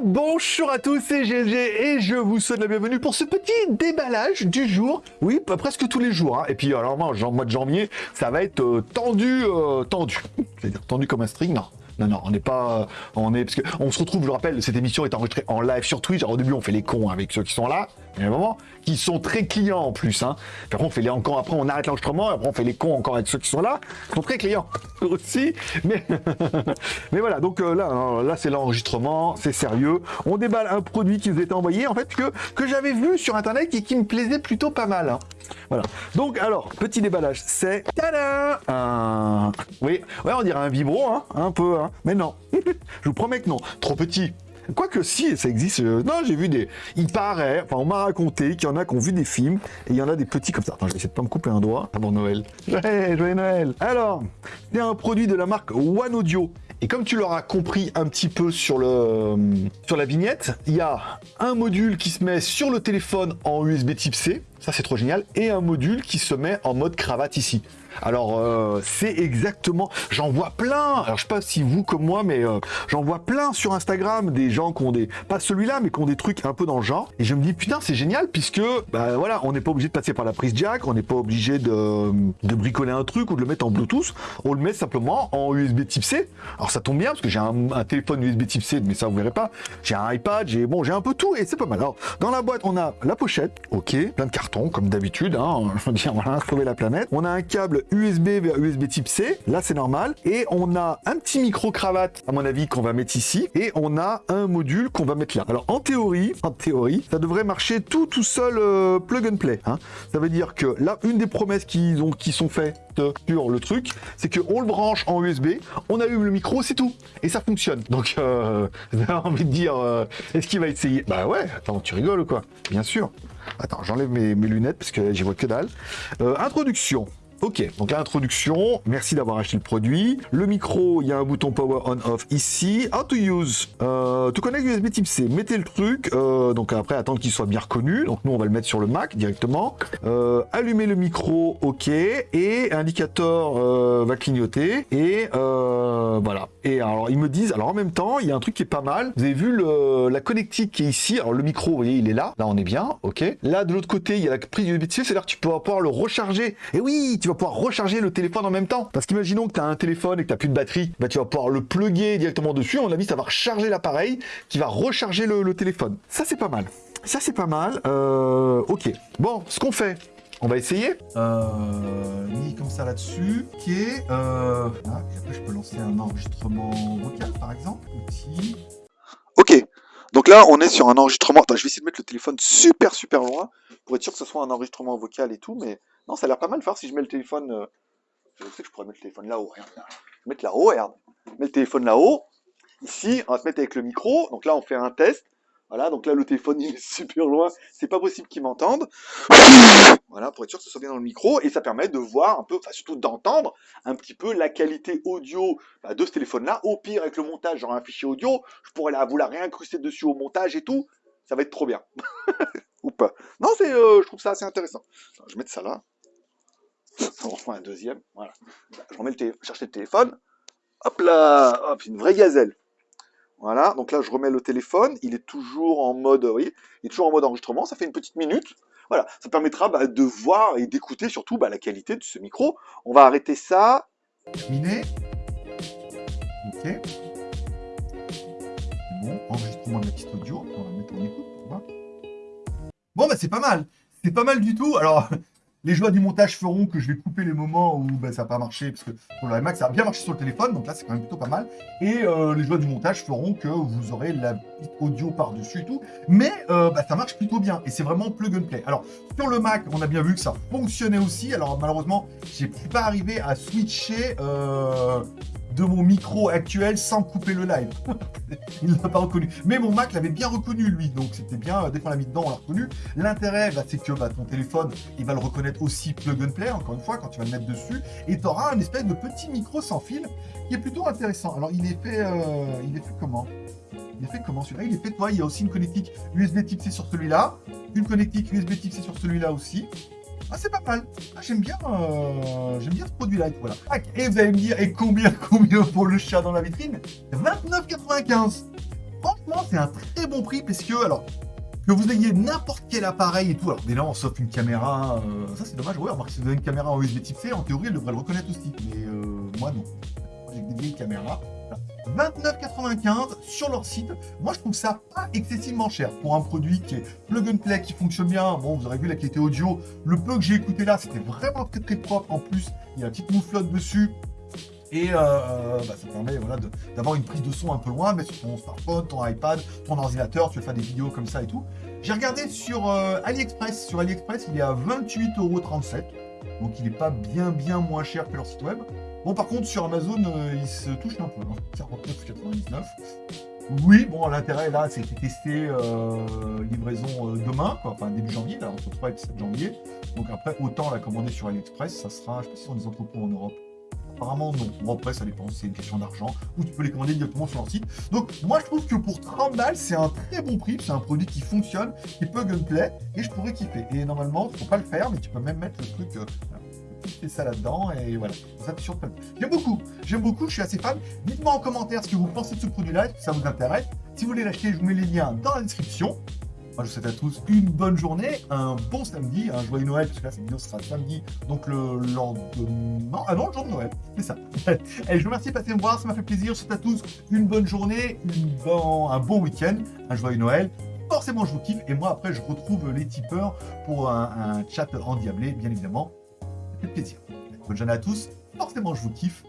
Bonjour à tous, c'est GLG et je vous souhaite la bienvenue pour ce petit déballage du jour. Oui, presque tous les jours. hein. Et puis alors moi, en mois de janvier, ça va être euh, tendu, euh, tendu. C'est-à-dire tendu comme un string, non. Non, non, on n'est pas, on est parce on se retrouve. Je vous rappelle, cette émission est enregistrée en live sur Twitch. Alors au début, on fait les cons avec ceux qui sont là, a un moment, qui sont très clients en plus. Hein. Après, on fait les encore. Après, on arrête l'enregistrement. Après, on fait les cons encore avec ceux qui sont là, qui sont très clients aussi. Mais, mais voilà. Donc euh, là, hein, là, c'est l'enregistrement, c'est sérieux. On déballe un produit qui nous était envoyé, en fait, que que j'avais vu sur internet et qui me plaisait plutôt pas mal. hein. Voilà. Donc alors, petit déballage, c'est un... Oui, ouais, on dirait un vibro, hein, un peu, hein. Mais non, je vous promets que non, trop petit. Quoique si, ça existe. euh, Non, j'ai vu des... Il paraît, enfin on m'a raconté qu'il y en a qui ont vu des films, et il y en a des petits comme ça. Attends, je vais essayer de pas me couper un doigt avant Noël. Ouais, joyeux Noël Alors, c'est un produit de la marque One Audio. Et comme tu l'auras compris un petit peu sur, le, sur la vignette, il y a un module qui se met sur le téléphone en USB type C, ça c'est trop génial, et un module qui se met en mode cravate ici. Alors euh, c'est exactement, j'en vois plein, alors je sais pas si vous comme moi, mais euh, j'en vois plein sur Instagram des gens qui ont des, pas celui-là, mais qui ont des trucs un peu dans le genre, et je me dis putain c'est génial puisque, bah voilà, on n'est pas obligé de passer par la prise jack, on n'est pas obligé de, bricoler un truc ou de le mettre en Bluetooth, on le met simplement en USB type C. Alors ça tombe bien parce que j'ai un, téléphone USB type C, mais ça vous verrez pas, j'ai un iPad, j'ai bon, j'ai un peu tout et c'est pas mal. Alors dans la boîte on a la pochette, ok, plein de cartons comme d'habitude, hein, je veux dire sauver la planète. On a un câble USB vers USB type C, là c'est normal, et on a un petit micro cravate à mon avis qu'on va mettre ici, et on a un module qu'on va mettre là. Alors en théorie, en théorie, ça devrait marcher tout tout seul euh, plug and play. Hein. Ça veut dire que là, une des promesses qui sont faites sur le truc, c'est qu'on le branche en USB, on allume le micro, c'est tout, et ça fonctionne. Donc, euh, j'ai envie de dire, euh, est-ce qu'il va essayer? Bah ouais, attends, tu rigoles ou quoi? Bien sûr. Attends, j'enlève mes, lunettes parce que j'y vois que dalle. Introduction. Ok, donc l'introduction, merci d'avoir acheté le produit. Le micro, il y a un bouton power on off ici. How to use, euh, to connect USB type C. Mettez le truc, euh, donc après attendre qu'il soit bien reconnu. Donc nous on va le mettre sur le Mac directement. Euh, allumez le micro, ok. Et indicateur euh, va clignoter. Et euh, voilà. Et alors ils me disent, alors en même temps, il y a un truc qui est pas mal. Vous avez vu le, la connectique qui est ici? Alors le micro, vous voyez, il est là. Là on est bien, ok. Là de l'autre côté, il y a la prise USB type C, c'est-à-dire que tu peux pouvoir le recharger. Et oui, tu vas pouvoir recharger le téléphone en même temps. Parce qu'imaginons que tu as un téléphone et que tu plus de batterie, bah, tu vas pouvoir le plugger directement dessus. À mon avis, ça va recharger l'appareil qui va recharger le, téléphone. Ça, c'est pas mal. Ça, c'est pas mal. Euh, ok. Bon, ce qu'on fait, on va essayer. Euh, mis comme ça là-dessus. Ok. Euh, ah, après, je peux lancer un enregistrement vocal, par exemple. Donc là on est sur un enregistrement. Attends, je vais essayer de mettre le téléphone super super loin pour être sûr que ce soit un enregistrement vocal et tout, mais non, ça a l'air pas mal faire si je mets le téléphone. euh, Je sais que je pourrais mettre le téléphone là-haut. Je vais mettre là-haut, regarde. Mets le téléphone là-haut. Ici, on va se mettre avec le micro. Donc là, on fait un test. Voilà, donc là, le téléphone, il est super loin. C'est pas possible qu'il m'entende. Voilà, pour être sûr que ce soit bien dans le micro. Et ça permet de voir un peu, enfin surtout d'entendre un petit peu la qualité audio bah, de ce téléphone-là. Au pire, avec le montage, j'aurai un fichier audio. Je pourrais la, vous la réincruster dessus au montage et tout. Ça va être trop bien. Ou pas. Non, c'est, euh, je trouve ça assez intéressant. Je vais mettre ça là. On refait un deuxième. Voilà. Je remets le chercher le téléphone. Hop là Hop, une vraie gazelle. Voilà, donc là je remets le téléphone, il est toujours en mode, vous voyez, il est toujours en mode enregistrement, ça fait une petite minute. Voilà, ça permettra bah, de voir et d'écouter surtout bah, la qualité de ce micro. On va arrêter ça. Terminé. Ok. Bon, enregistrement de la piste audio. On va mettre en écoute. Bon, bah c'est pas mal. C'est pas mal du tout. Alors, les joies du montage feront que je vais couper les moments où bah, ça n'a pas marché, parce que pour le iMac, ça a bien marché sur le téléphone, donc là, c'est quand même plutôt pas mal. Et euh, les joies du montage feront que vous aurez la audio par-dessus et tout. Mais euh, bah, ça marche plutôt bien, et c'est vraiment plug and play. Alors, sur le Mac, on a bien vu que ça fonctionnait aussi. Alors, malheureusement, j'ai pas arrivé à switcher euh, de mon micro actuel sans couper le live. il l'a pas reconnu. Mais mon Mac l'avait bien reconnu, lui. Donc, c'était bien. euh, Dès qu'on l'a mis dedans, on l'a reconnu. L'intérêt, bah, c'est que bah, ton téléphone, il va le reconnaître aussi plug and play, encore une fois, quand tu vas le mettre dessus. Et tu auras un espèce de petit micro sans fil qui est plutôt intéressant. Alors, il est fait, euh, il est fait comment? Il est fait comment celui-là? Il est fait, toi, il y a aussi une connectique USB type C sur celui-là, une connectique USB type C sur celui-là aussi. Ah, c'est pas mal. Ah, j'aime bien, euh, bien ce produit-là. Voilà. Tac. Et vous allez me dire, et combien, combien pour le chat dans la vitrine? 29,95. Franchement, c'est un très bon prix parce que, alors, que vous ayez n'importe quel appareil et tout, alors déjà, sauf une caméra, euh, ça c'est dommage, ouais, remarque, si vous avez une caméra en USB type C, en théorie, elle devrait le reconnaître aussi, mais euh, moi non. J'ai des vieilles caméras. Voilà. 29,95 sur leur site. Moi, je trouve ça pas excessivement cher pour un produit qui est plug and play, qui fonctionne bien. Bon, vous aurez vu la qualité audio. Le peu que j'ai écouté là, c'était vraiment très très propre. En plus, il y a une petite mouflotte dessus. Et euh, bah, ça permet voilà, d'avoir une prise de son un peu loin, mais sur ton smartphone, ton iPad, ton ordinateur, tu veux faire des vidéos comme ça et tout. J'ai regardé sur euh, AliExpress. Sur AliExpress, il est à 28,37€. Donc il n'est pas bien bien moins cher que leur site web. Bon, par contre, sur Amazon, euh, il se touche un peu. Hein, 49,99. Oui, bon, l'intérêt là, c'est été testé euh, livraison euh, demain, quoi, enfin début janvier, là, entre 3 et 7 janvier. Donc après, autant la commander sur AliExpress, ça sera, je sais pas si sont des entrepôts en Europe. Apparemment non. Bon après ça dépend, c'est une question d'argent, ou tu peux les commander directement sur leur site. Donc moi je trouve que pour 30 balles, c'est un très bon prix, c'est un produit qui fonctionne, qui peut gunplay, et je pourrais kiffer. Et normalement, faut pas le faire, mais tu peux même mettre le truc, fais ça là-dedans, et voilà. Ça te surprend. J'aime beaucoup, j'aime beaucoup, je suis assez fan. Dites-moi en commentaire ce que vous pensez de ce produit-là, que ça vous intéresse? Si vous voulez l'acheter, je vous mets les liens dans la description. Moi, je vous souhaite à tous une bonne journée, un bon samedi, un joyeux Noël, parce que là, cette vidéo sera samedi, donc le lendemain. Ah non, le jour de Noël, c'est ça. Allez, je vous remercie de passer me voir, ça m'a fait plaisir. Je vous souhaite à tous une bonne journée, un bon week-end, un joyeux Noël. Forcément, je vous kiffe, et moi, après, je retrouve les tipeurs pour un, un chat endiablé, bien évidemment. Plaisir. Bonne journée à tous, forcément, je vous kiffe.